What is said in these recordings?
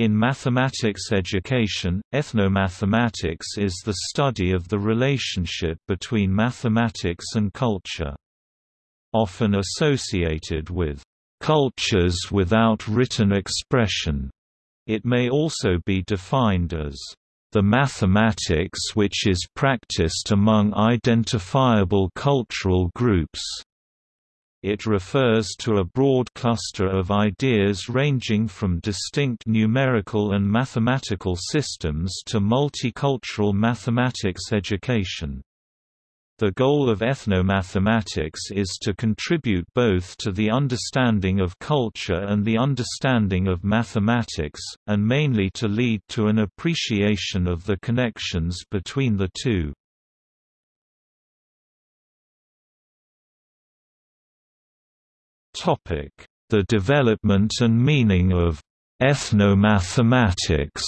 In mathematics education, ethnomathematics is the study of the relationship between mathematics and culture. Often associated with cultures without written expression, it may also be defined as the mathematics which is practiced among identifiable cultural groups. It refers to a broad cluster of ideas ranging from distinct numerical and mathematical systems to multicultural mathematics education. The goal of ethnomathematics is to contribute both to the understanding of culture and the understanding of mathematics, and mainly to lead to an appreciation of the connections between the two. The development and meaning of ethnomathematics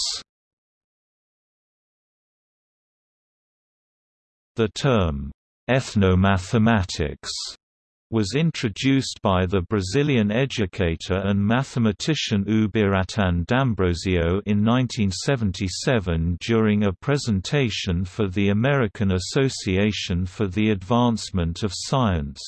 The term, ethnomathematics, was introduced by the Brazilian educator and mathematician Ubiratan D'Ambrosio in 1977 during a presentation for the American Association for the Advancement of Science.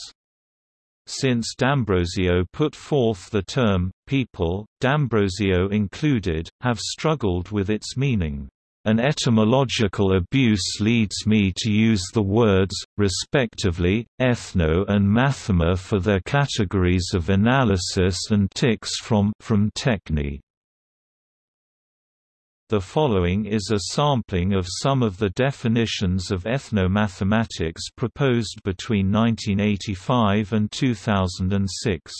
Since D'Ambrosio put forth the term, people, D'Ambrosio included, have struggled with its meaning. An etymological abuse leads me to use the words, respectively, ethno and mathema for their categories of analysis and tics from, from techne. The following is a sampling of some of the definitions of ethnomathematics proposed between 1985 and 2006.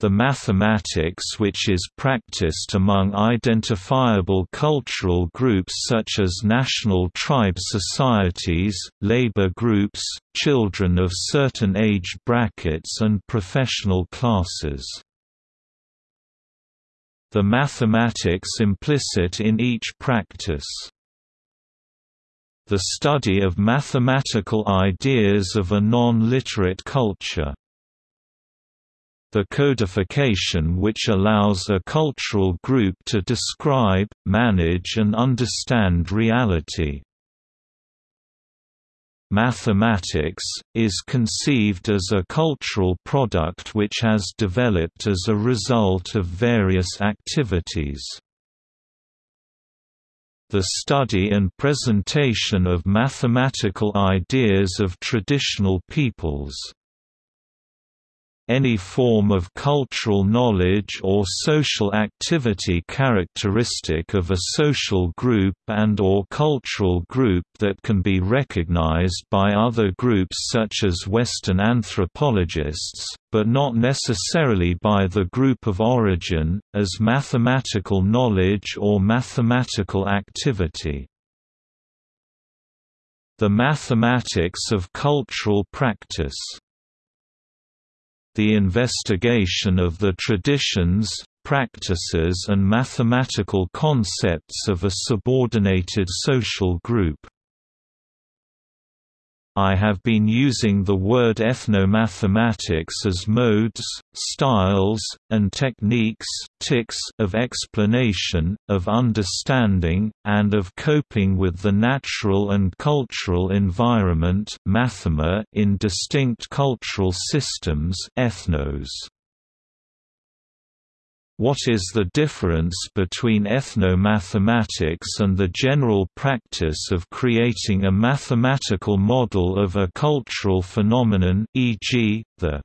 The mathematics which is practiced among identifiable cultural groups such as national tribe societies, labor groups, children of certain age brackets and professional classes the mathematics implicit in each practice. The study of mathematical ideas of a non-literate culture. The codification which allows a cultural group to describe, manage and understand reality. Mathematics, is conceived as a cultural product which has developed as a result of various activities. The study and presentation of mathematical ideas of traditional peoples any form of cultural knowledge or social activity characteristic of a social group and or cultural group that can be recognized by other groups such as Western anthropologists, but not necessarily by the group of origin, as mathematical knowledge or mathematical activity. The mathematics of cultural practice the investigation of the traditions, practices and mathematical concepts of a subordinated social group. I have been using the word ethnomathematics as modes, styles, and techniques tics of explanation, of understanding, and of coping with the natural and cultural environment mathema in distinct cultural systems ethnos. What is the difference between ethnomathematics and the general practice of creating a mathematical model of a cultural phenomenon e.g., the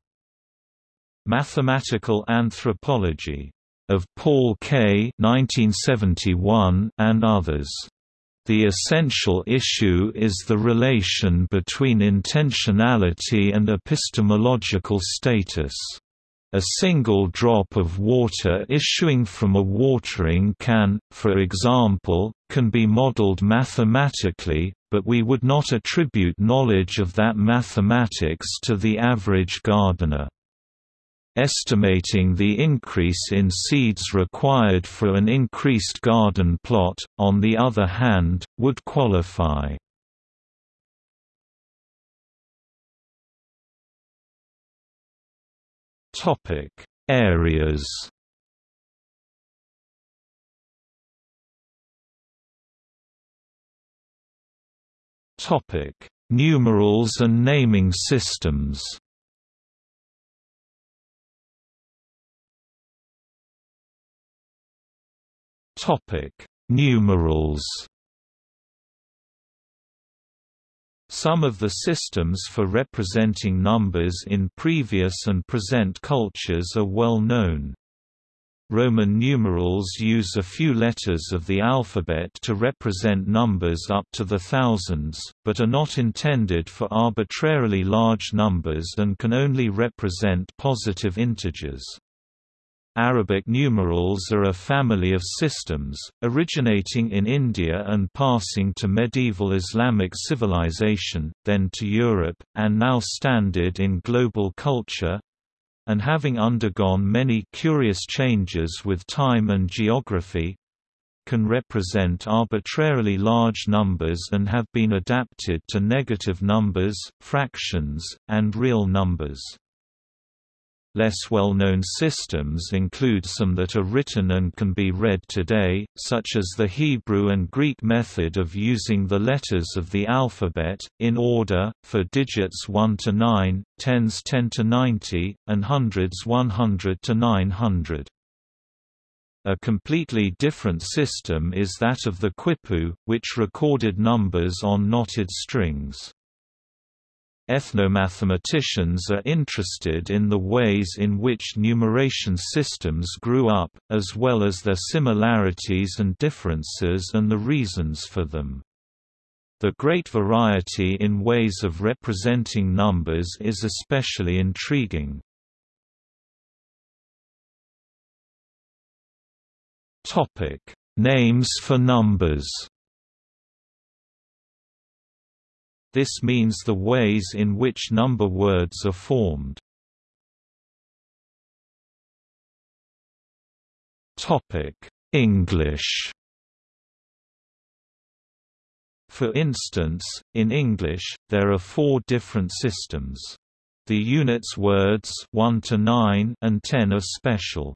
mathematical anthropology of Paul Kay 1971 and others? The essential issue is the relation between intentionality and epistemological status. A single drop of water issuing from a watering can, for example, can be modeled mathematically, but we would not attribute knowledge of that mathematics to the average gardener. Estimating the increase in seeds required for an increased garden plot, on the other hand, would qualify. Topic: Areas. Topic: Numerals and naming systems. Topic: Numerals. Some of the systems for representing numbers in previous and present cultures are well known. Roman numerals use a few letters of the alphabet to represent numbers up to the thousands, but are not intended for arbitrarily large numbers and can only represent positive integers. Arabic numerals are a family of systems, originating in India and passing to medieval Islamic civilization, then to Europe, and now standard in global culture, and having undergone many curious changes with time and geography, can represent arbitrarily large numbers and have been adapted to negative numbers, fractions, and real numbers. Less well-known systems include some that are written and can be read today, such as the Hebrew and Greek method of using the letters of the alphabet, in order, for digits 1 to 9, tens 10 to 90, and hundreds 100 to 900. A completely different system is that of the quipu, which recorded numbers on knotted strings. Ethnomathematicians are interested in the ways in which numeration systems grew up, as well as their similarities and differences and the reasons for them. The great variety in ways of representing numbers is especially intriguing. Names for numbers This means the ways in which number words are formed. English For instance, in English, there are four different systems. The units words 1 to 9 and 10 are special.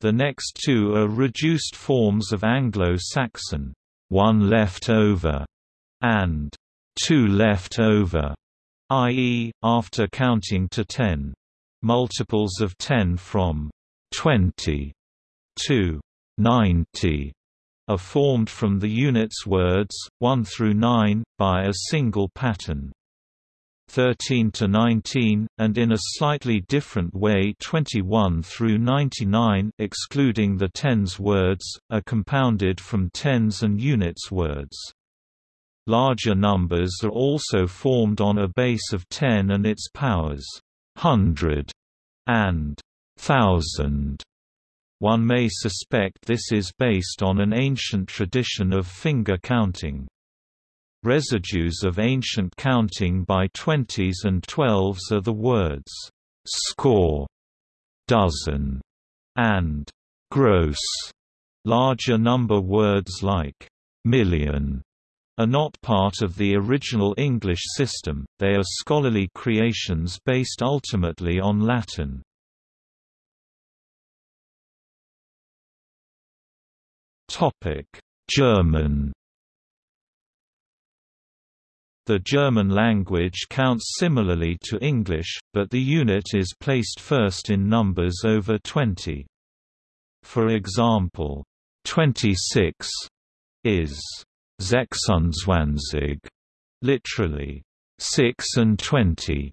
The next two are reduced forms of Anglo-Saxon, one left over, and two left over, i.e., after counting to 10. Multiples of 10 from 20 to 90 are formed from the units words, 1 through 9, by a single pattern. 13 to 19, and in a slightly different way 21 through 99 excluding the tens words, are compounded from tens and units words. Larger numbers are also formed on a base of 10 and its powers, hundred and thousand. One may suspect this is based on an ancient tradition of finger counting. Residues of ancient counting by twenties and twelves are the words, score, dozen, and gross. Larger number words like million are not part of the original English system, they are scholarly creations based ultimately on Latin. German The German language counts similarly to English, but the unit is placed first in numbers over 20. For example, 26 is Sechsundzwanzig, literally, 6 and 20.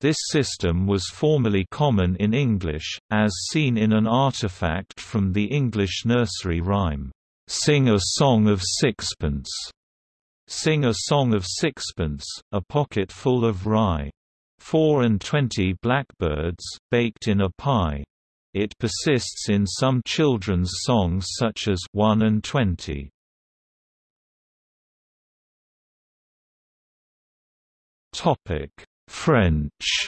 This system was formerly common in English, as seen in an artifact from the English nursery rhyme, "'Sing a Song of Sixpence' Sing a song of sixpence, a pocket full of rye. Four and twenty blackbirds, baked in a pie. It persists in some children's songs such as One and Twenty. Topic: French.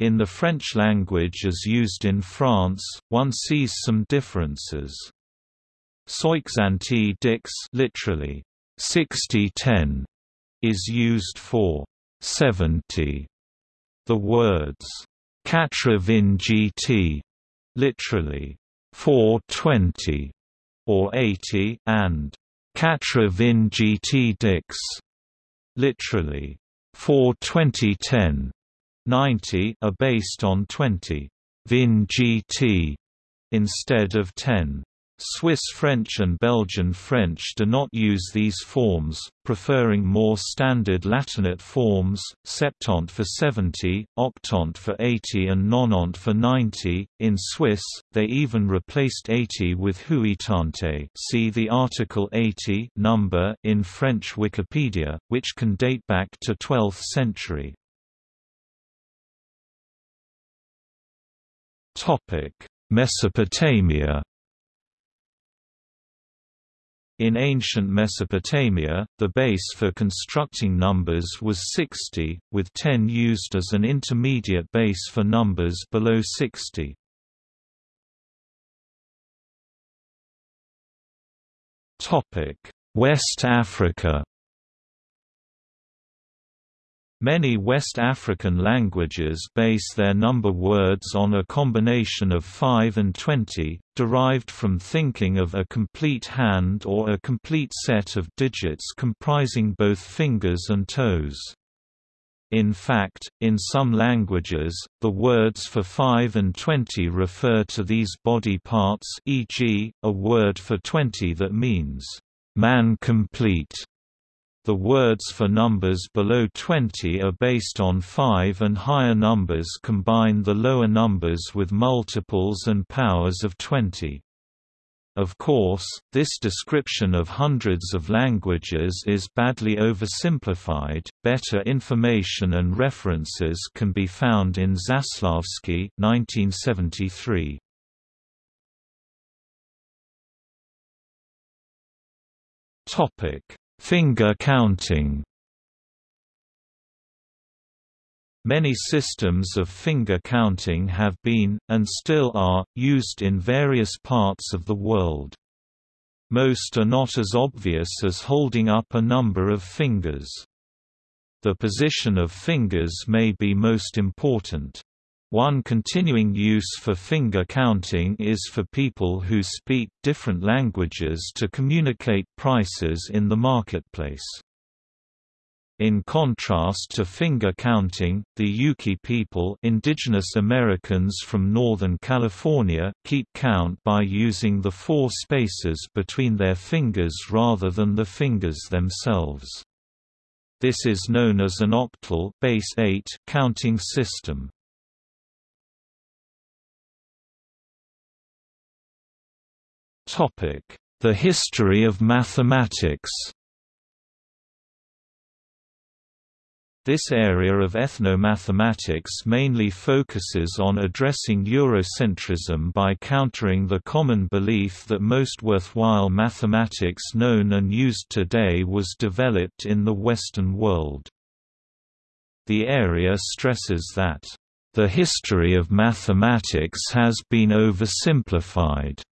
In the French language as used in France, one sees some differences. Soixante dix, literally 60-10, is used for 70. The words quatre-vingt-GT, literally 420 or 80, and Quatre Vin GT Dix, literally, 4 2010 90 are based on 20 Vin GT instead of 10. Swiss French and Belgian French do not use these forms, preferring more standard Latinate forms, septante for 70, octante for 80 and nonante for 90. In Swiss, they even replaced 80 with huitante see the article 80 number in French Wikipedia, which can date back to 12th century. Mesopotamia in ancient Mesopotamia, the base for constructing numbers was 60, with 10 used as an intermediate base for numbers below 60. West Africa Many West African languages base their number words on a combination of 5 and 20, derived from thinking of a complete hand or a complete set of digits comprising both fingers and toes. In fact, in some languages, the words for 5 and 20 refer to these body parts e.g., a word for 20 that means, "...man complete", the words for numbers below 20 are based on 5 and higher numbers combine the lower numbers with multiples and powers of 20. Of course, this description of hundreds of languages is badly oversimplified. Better information and references can be found in Zaslavsky, 1973. Topic: Finger counting Many systems of finger counting have been, and still are, used in various parts of the world. Most are not as obvious as holding up a number of fingers. The position of fingers may be most important. One continuing use for finger counting is for people who speak different languages to communicate prices in the marketplace. In contrast to finger counting, the Yuki people indigenous Americans from Northern California keep count by using the four spaces between their fingers rather than the fingers themselves. This is known as an octal base 8 counting system. The history of mathematics This area of ethnomathematics mainly focuses on addressing Eurocentrism by countering the common belief that most worthwhile mathematics known and used today was developed in the Western world. The area stresses that, "...the history of mathematics has been oversimplified."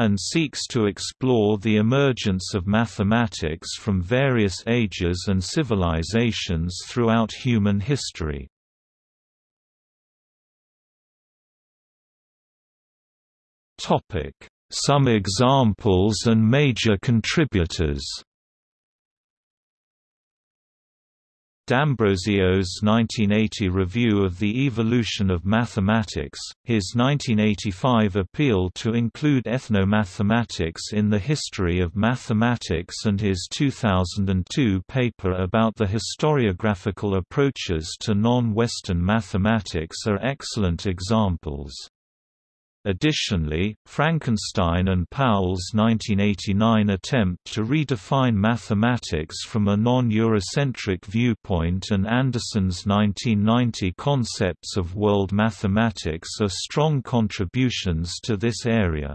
And seeks to explore the emergence of mathematics from various ages and civilizations throughout human history. Some examples and major contributors D'Ambrosio's 1980 review of the evolution of mathematics, his 1985 appeal to include ethnomathematics in the history of mathematics and his 2002 paper about the historiographical approaches to non-Western mathematics are excellent examples. Additionally, Frankenstein and Powell's 1989 attempt to redefine mathematics from a non-Eurocentric viewpoint and Anderson's 1990 concepts of world mathematics are strong contributions to this area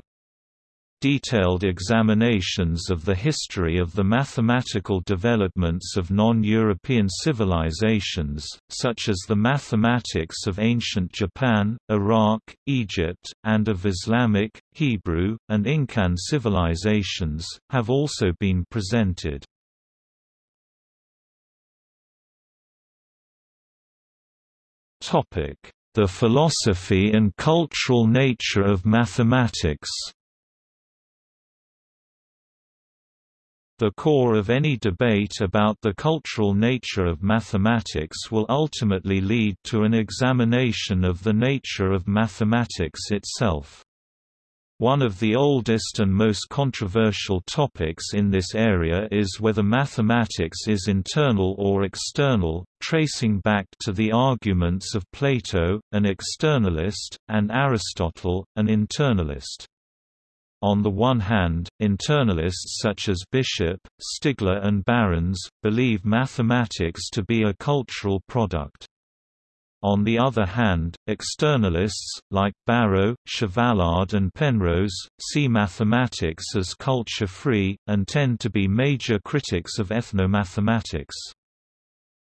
detailed examinations of the history of the mathematical developments of non-European civilizations, such as the mathematics of ancient Japan, Iraq, Egypt, and of Islamic, Hebrew, and Incan civilizations, have also been presented. The philosophy and cultural nature of mathematics The core of any debate about the cultural nature of mathematics will ultimately lead to an examination of the nature of mathematics itself. One of the oldest and most controversial topics in this area is whether mathematics is internal or external, tracing back to the arguments of Plato, an externalist, and Aristotle, an internalist. On the one hand, internalists such as Bishop, Stigler and Barons, believe mathematics to be a cultural product. On the other hand, externalists, like Barrow, Chevallard and Penrose, see mathematics as culture-free, and tend to be major critics of ethnomathematics.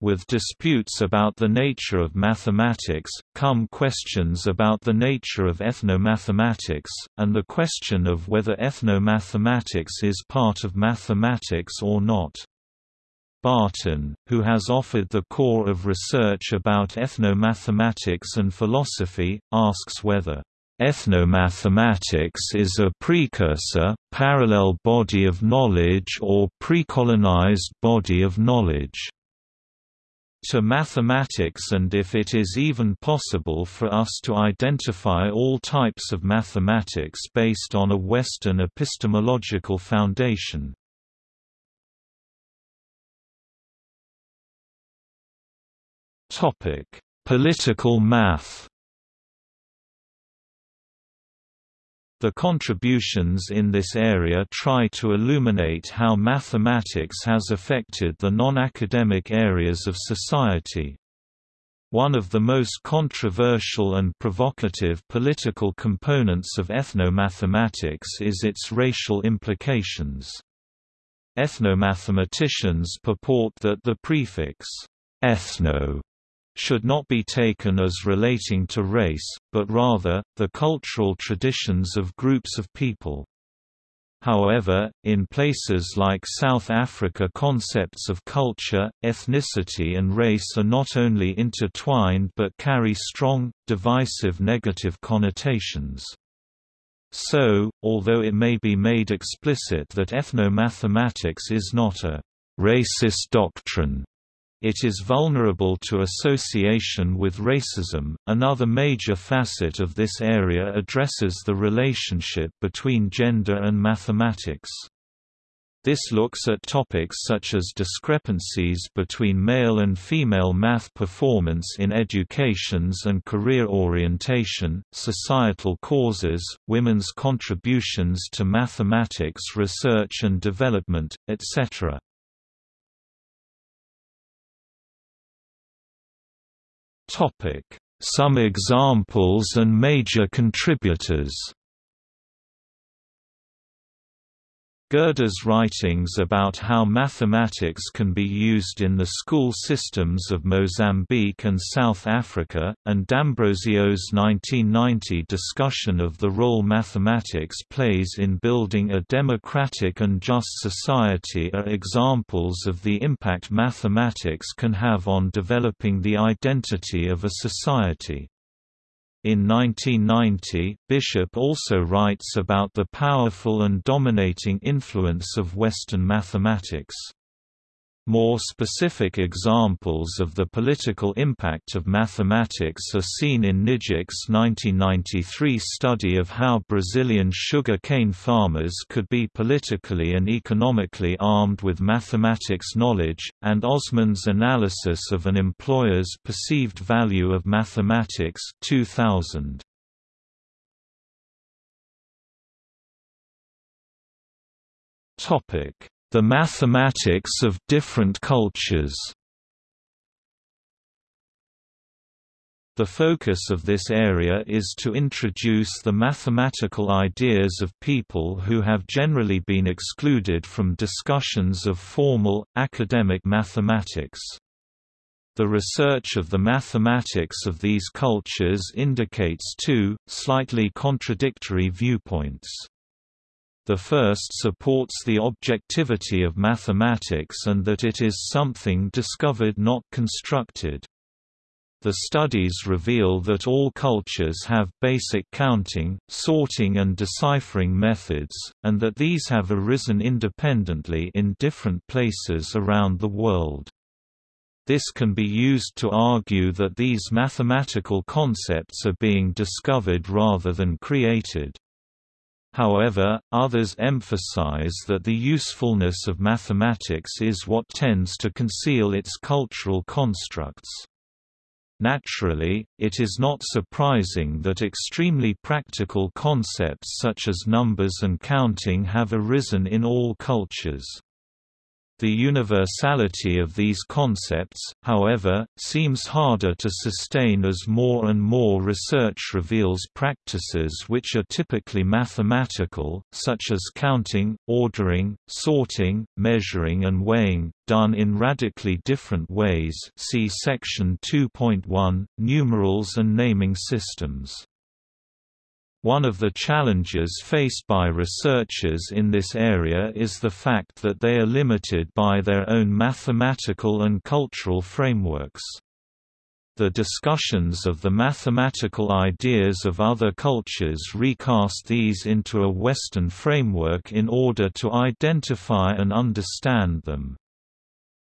With disputes about the nature of mathematics, come questions about the nature of ethnomathematics, and the question of whether ethnomathematics is part of mathematics or not. Barton, who has offered the core of research about ethnomathematics and philosophy, asks whether Ethnomathematics is a precursor, parallel body of knowledge or precolonized body of knowledge to mathematics and if it is even possible for us to identify all types of mathematics based on a Western epistemological foundation. Political math The contributions in this area try to illuminate how mathematics has affected the non-academic areas of society. One of the most controversial and provocative political components of ethnomathematics is its racial implications. Ethnomathematicians purport that the prefix ethno should not be taken as relating to race, but rather, the cultural traditions of groups of people. However, in places like South Africa concepts of culture, ethnicity and race are not only intertwined but carry strong, divisive negative connotations. So, although it may be made explicit that ethnomathematics is not a racist doctrine, it is vulnerable to association with racism. Another major facet of this area addresses the relationship between gender and mathematics. This looks at topics such as discrepancies between male and female math performance in educations and career orientation, societal causes, women's contributions to mathematics research and development, etc. Some examples and major contributors Gerdes' writings about how mathematics can be used in the school systems of Mozambique and South Africa, and D'Ambrosio's 1990 discussion of the role mathematics plays in building a democratic and just society are examples of the impact mathematics can have on developing the identity of a society. In 1990, Bishop also writes about the powerful and dominating influence of Western mathematics. More specific examples of the political impact of mathematics are seen in Knijnik's 1993 study of how Brazilian sugar cane farmers could be politically and economically armed with mathematics knowledge, and Osman's analysis of an employer's perceived value of mathematics 2000. Topic the mathematics of different cultures The focus of this area is to introduce the mathematical ideas of people who have generally been excluded from discussions of formal, academic mathematics. The research of the mathematics of these cultures indicates two, slightly contradictory viewpoints. The first supports the objectivity of mathematics and that it is something discovered not constructed. The studies reveal that all cultures have basic counting, sorting and deciphering methods, and that these have arisen independently in different places around the world. This can be used to argue that these mathematical concepts are being discovered rather than created. However, others emphasize that the usefulness of mathematics is what tends to conceal its cultural constructs. Naturally, it is not surprising that extremely practical concepts such as numbers and counting have arisen in all cultures. The universality of these concepts, however, seems harder to sustain as more and more research reveals practices which are typically mathematical, such as counting, ordering, sorting, measuring and weighing, done in radically different ways see section 2.1, numerals and naming systems. One of the challenges faced by researchers in this area is the fact that they are limited by their own mathematical and cultural frameworks. The discussions of the mathematical ideas of other cultures recast these into a Western framework in order to identify and understand them.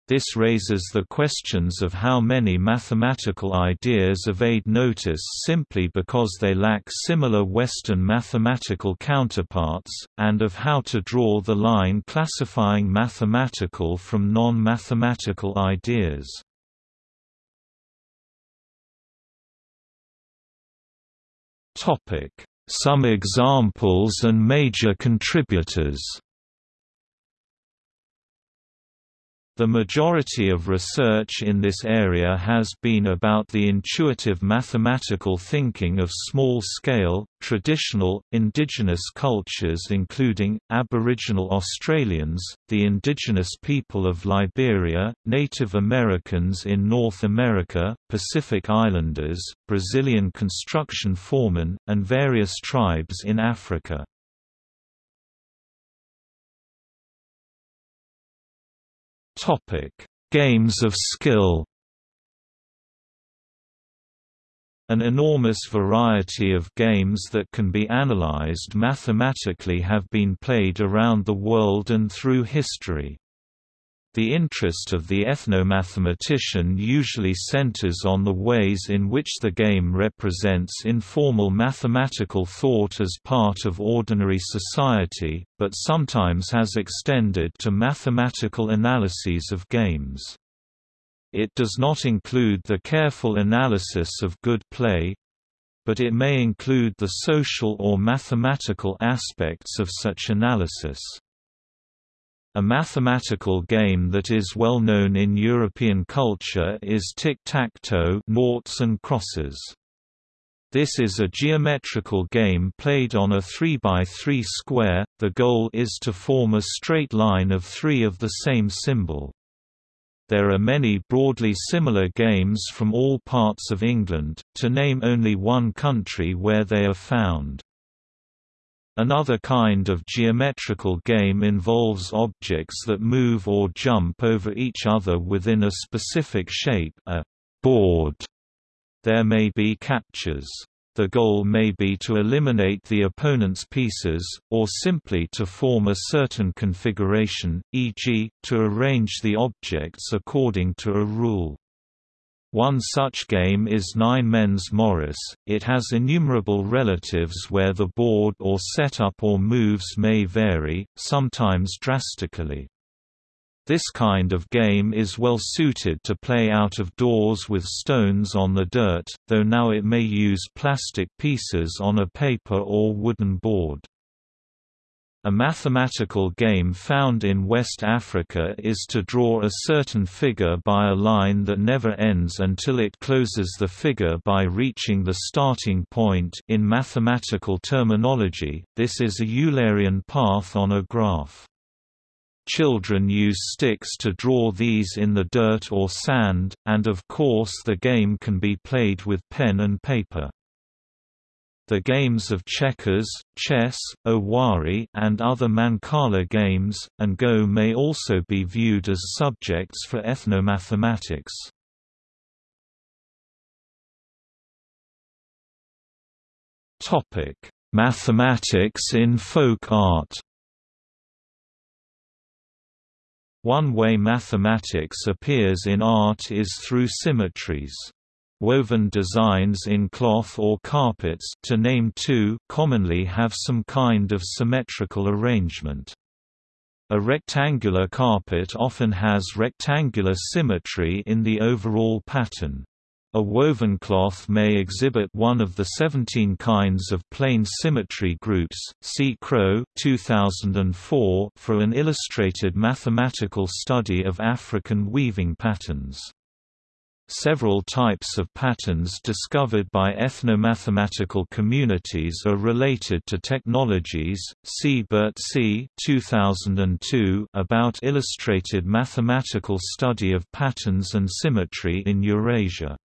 This raises the questions of how many mathematical ideas evade notice simply because they lack similar Western mathematical counterparts, and of how to draw the line classifying mathematical from non-mathematical ideas. Some examples and major contributors The majority of research in this area has been about the intuitive mathematical thinking of small-scale, traditional, indigenous cultures including, Aboriginal Australians, the indigenous people of Liberia, Native Americans in North America, Pacific Islanders, Brazilian construction foremen, and various tribes in Africa. Topic: Games of skill. An enormous variety of games that can be analyzed mathematically have been played around the world and through history. The interest of the ethnomathematician usually centers on the ways in which the game represents informal mathematical thought as part of ordinary society, but sometimes has extended to mathematical analyses of games. It does not include the careful analysis of good play, but it may include the social or mathematical aspects of such analysis. A mathematical game that is well known in European culture is tic-tac-toe noughts and crosses. This is a geometrical game played on a 3x3 square, the goal is to form a straight line of three of the same symbol. There are many broadly similar games from all parts of England, to name only one country where they are found. Another kind of geometrical game involves objects that move or jump over each other within a specific shape a board. There may be captures. The goal may be to eliminate the opponent's pieces, or simply to form a certain configuration, e.g., to arrange the objects according to a rule. One such game is Nine Men's Morris. It has innumerable relatives where the board or setup or moves may vary, sometimes drastically. This kind of game is well suited to play out of doors with stones on the dirt, though now it may use plastic pieces on a paper or wooden board. A mathematical game found in West Africa is to draw a certain figure by a line that never ends until it closes the figure by reaching the starting point in mathematical terminology, this is a Eulerian path on a graph. Children use sticks to draw these in the dirt or sand, and of course the game can be played with pen and paper. The games of checkers, chess, owari and other mancala games, and go may also be viewed as subjects for ethnomathematics. Topic: Mathematics in folk art. One way mathematics appears in art is through symmetries. Woven designs in cloth or carpets to name two commonly have some kind of symmetrical arrangement. A rectangular carpet often has rectangular symmetry in the overall pattern. A woven cloth may exhibit one of the 17 kinds of plane symmetry groups. See Crowe 2004 for an illustrated mathematical study of African weaving patterns. Several types of patterns discovered by ethnomathematical communities are related to technologies. See Burt C. 2002 about illustrated mathematical study of patterns and symmetry in Eurasia.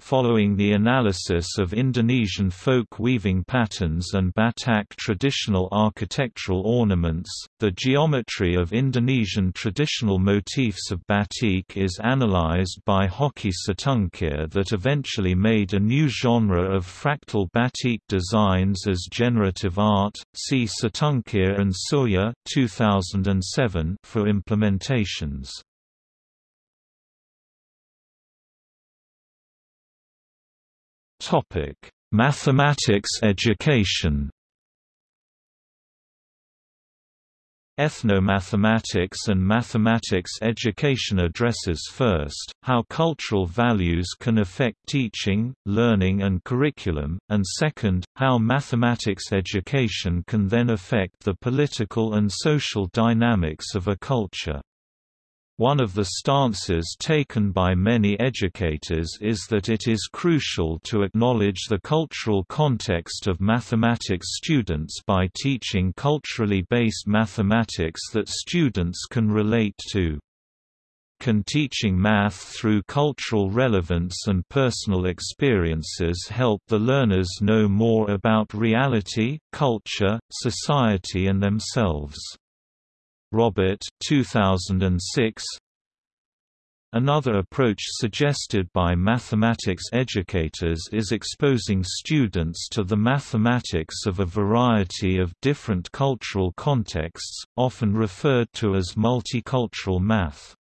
Following the analysis of Indonesian folk weaving patterns and Batak traditional architectural ornaments, the geometry of Indonesian traditional motifs of batik is analyzed by Hokky Situngkir that eventually made a new genre of fractal batik designs as generative art. See Situngkir and Surya 2007 for implementations. Topic: Mathematics education. Ethnomathematics and mathematics education addresses first, how cultural values can affect teaching, learning and curriculum, and second, how mathematics education can then affect the political and social dynamics of a culture. One of the stances taken by many educators is that it is crucial to acknowledge the cultural context of mathematics students by teaching culturally based mathematics that students can relate to. Can teaching math through cultural relevance and personal experiences help the learners know more about reality, culture, society and themselves? Robert 2006 Another approach suggested by mathematics educators is exposing students to the mathematics of a variety of different cultural contexts, often referred to as multicultural math.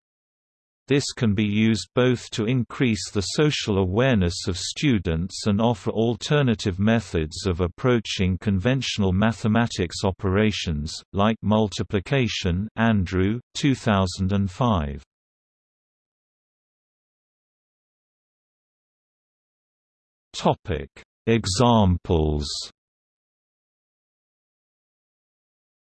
This can be used both to increase the social awareness of students and offer alternative methods of approaching conventional mathematics operations, like multiplication Andrew, 2005. Examples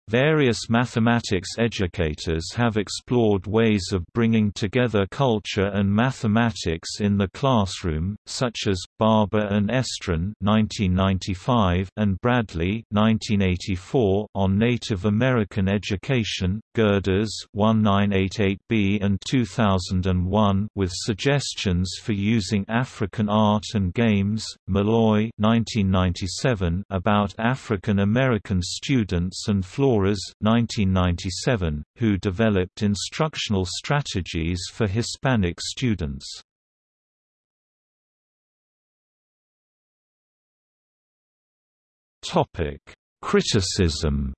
Various mathematics educators have explored ways of bringing together culture and mathematics in the classroom, such as Barber and Estrin (1995) and Bradley (1984) on Native American education, Gerdes (1988b and 2001) with suggestions for using African art and games, Malloy (1997) about African American students and Flora Flores 1997, who developed instructional strategies for Hispanic students. Criticism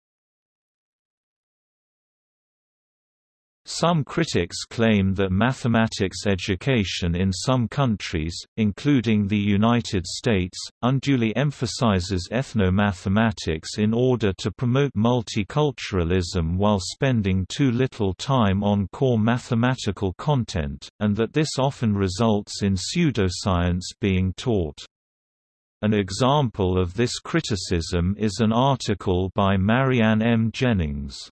Some critics claim that mathematics education in some countries, including the United States, unduly emphasizes ethno-mathematics in order to promote multiculturalism while spending too little time on core mathematical content, and that this often results in pseudoscience being taught. An example of this criticism is an article by Marianne M. Jennings.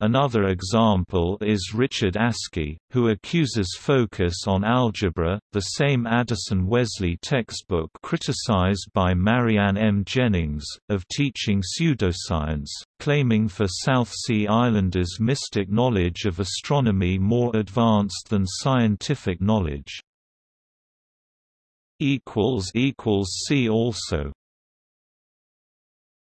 Another example is Richard Askey, who accuses focus on algebra, the same Addison Wesley textbook criticized by Marianne M. Jennings, of teaching pseudoscience, claiming for South Sea Islanders mystic knowledge of astronomy more advanced than scientific knowledge. See also